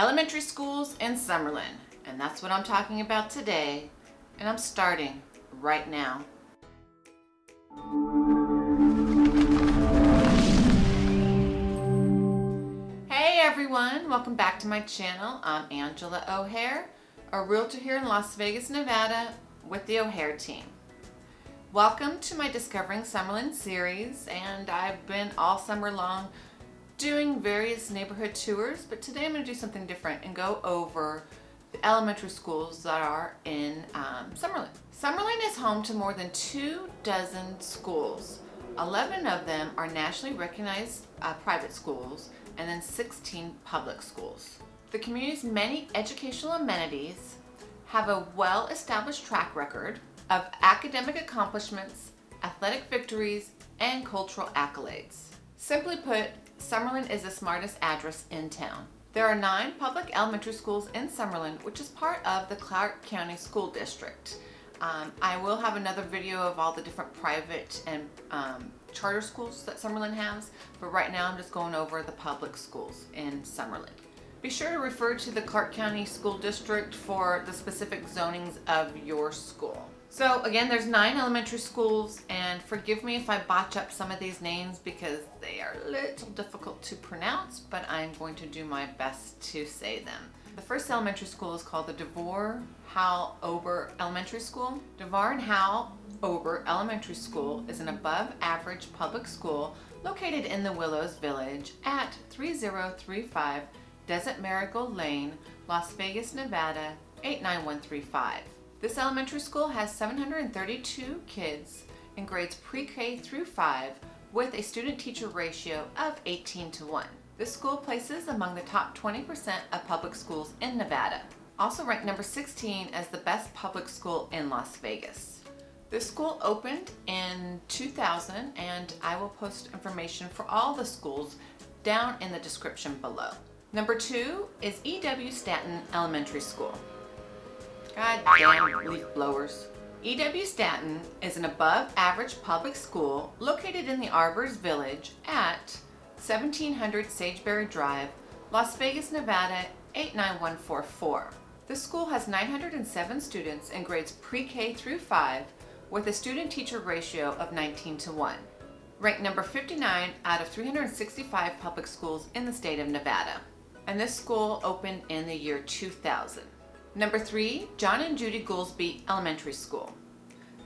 Elementary schools in Summerlin, and that's what I'm talking about today, and I'm starting right now. Hey everyone, welcome back to my channel. I'm Angela O'Hare, a realtor here in Las Vegas, Nevada with the O'Hare team. Welcome to my Discovering Summerlin series and I've been all summer long doing various neighborhood tours but today I'm going to do something different and go over the elementary schools that are in um, Summerlin. Summerlin is home to more than two dozen schools. 11 of them are nationally recognized uh, private schools and then 16 public schools. The community's many educational amenities have a well-established track record of academic accomplishments, athletic victories, and cultural accolades. Simply put, Summerlin is the smartest address in town. There are nine public elementary schools in Summerlin, which is part of the Clark County School District. Um, I will have another video of all the different private and um, charter schools that Summerlin has, but right now I'm just going over the public schools in Summerlin. Be sure to refer to the Clark County School District for the specific zonings of your school. So again, there's nine elementary schools and forgive me if I botch up some of these names because they are a little difficult to pronounce, but I'm going to do my best to say them. The first elementary school is called the D'Vorre Howell Ober Elementary School. D'Vorre and Howell Ober Elementary School is an above average public school located in the Willows Village at 3035 Desert Marigold Lane, Las Vegas, Nevada 89135. This elementary school has 732 kids in grades pre-K through 5 with a student-teacher ratio of 18 to 1. This school places among the top 20% of public schools in Nevada. Also ranked number 16 as the best public school in Las Vegas. This school opened in 2000 and I will post information for all the schools down in the description below. Number two is E.W. Staton Elementary School. God damn leaf blowers. E.W. Staton is an above average public school located in the Arbors Village at 1700 Sageberry Drive, Las Vegas, Nevada 89144. The school has 907 students in grades pre-K through 5 with a student-teacher ratio of 19 to 1. Ranked number 59 out of 365 public schools in the state of Nevada. And this school opened in the year 2000. Number three, John and Judy Goolsby Elementary School.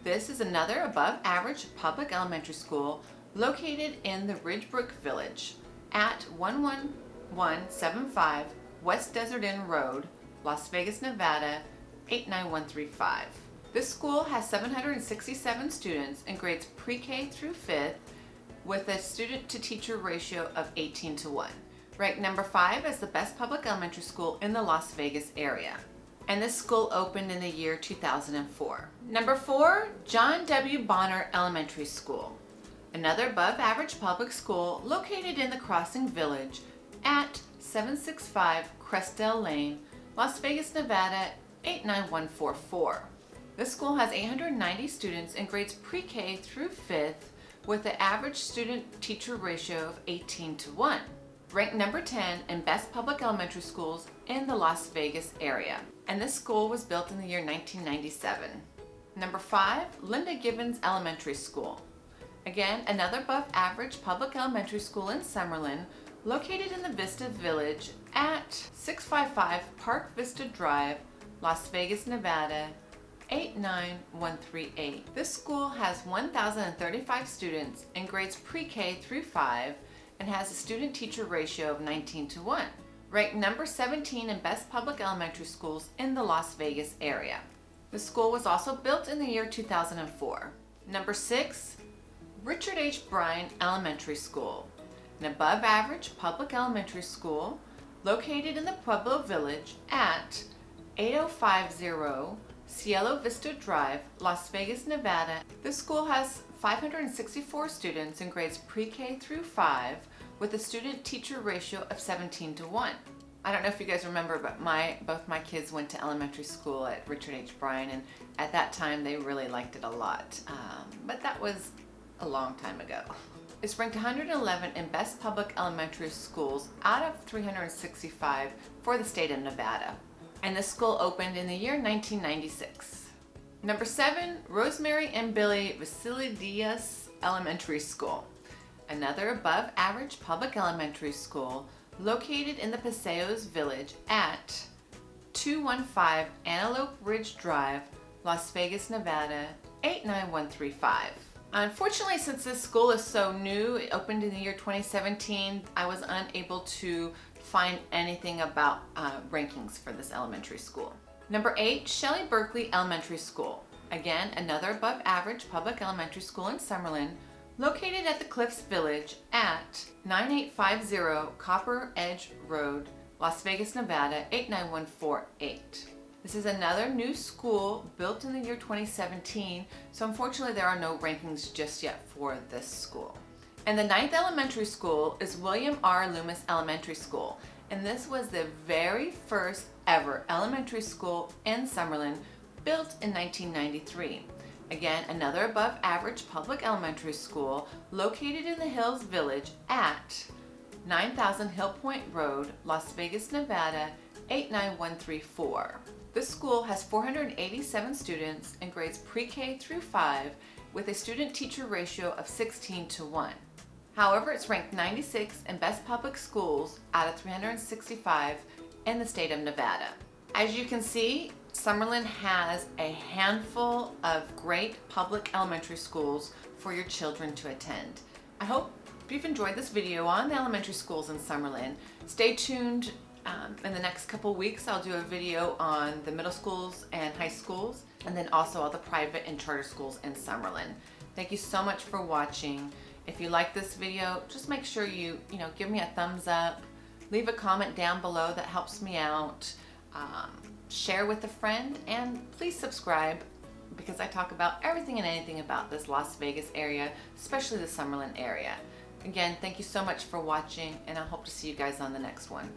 This is another above average public elementary school located in the Ridgebrook Village at 11175 West Desert Inn Road, Las Vegas, Nevada 89135. This school has 767 students in grades pre-K through 5th with a student to teacher ratio of 18 to 1. Ranked number 5 as the best public elementary school in the Las Vegas area and this school opened in the year 2004. Number four, John W. Bonner Elementary School, another above average public school located in the Crossing Village at 765 Crestdale Lane, Las Vegas, Nevada 89144. This school has 890 students in grades pre-K through 5th with an average student-teacher ratio of 18 to 1 ranked number 10 in best public elementary schools in the Las Vegas area. And this school was built in the year 1997. Number 5, Linda Givens Elementary School. Again, another above average public elementary school in Summerlin, located in the Vista Village at 655 Park Vista Drive, Las Vegas, Nevada 89138. This school has 1,035 students in grades pre-K through 5 and has a student-teacher ratio of 19 to 1. Ranked number 17 in best public elementary schools in the Las Vegas area. The school was also built in the year 2004. Number 6, Richard H. Bryan Elementary School, an above average public elementary school located in the Pueblo Village at 8050 Cielo Vista Drive, Las Vegas, Nevada. This school has 564 students in grades pre-K through 5 with a student-teacher ratio of 17 to 1. I don't know if you guys remember, but my both my kids went to elementary school at Richard H. Bryan, and at that time they really liked it a lot. Um, but that was a long time ago. is ranked 111 in best public elementary schools out of 365 for the state of Nevada. And this school opened in the year 1996. Number seven, Rosemary and Billy Vassiliadis Elementary School. Another above average public elementary school located in the Paseos Village at 215 Antelope Ridge Drive, Las Vegas, Nevada 89135. Unfortunately, since this school is so new, it opened in the year 2017, I was unable to find anything about uh, rankings for this elementary school. Number eight, Shelley Berkley Elementary School. Again, another above average public elementary school in Summerlin, located at the Cliffs Village at 9850 Copper Edge Road, Las Vegas, Nevada 89148. This is another new school built in the year 2017, so unfortunately there are no rankings just yet for this school. And the ninth elementary school is William R. Lummis Elementary School, and this was the very first ever elementary school in Summerlin built in 1993. Again, another above average public elementary school located in the Hills Village at 9000 Hill Point Road, Las Vegas, Nevada 89134. This school has 487 students in grades pre-K through 5 with a student-teacher ratio of 16 to 1. However, it's ranked 96 in best public schools out of 365 in the state of Nevada. As you can see, Summerlin has a handful of great public elementary schools for your children to attend. I hope you've enjoyed this video on the elementary schools in Summerlin. Stay tuned um, in the next couple weeks, I'll do a video on the middle schools and high schools, and then also all the private and charter schools in Summerlin. Thank you so much for watching. If you like this video, just make sure you, you know, give me a thumbs up, leave a comment down below that helps me out, um, share with a friend, and please subscribe because I talk about everything and anything about this Las Vegas area, especially the Summerlin area. Again, thank you so much for watching, and I hope to see you guys on the next one.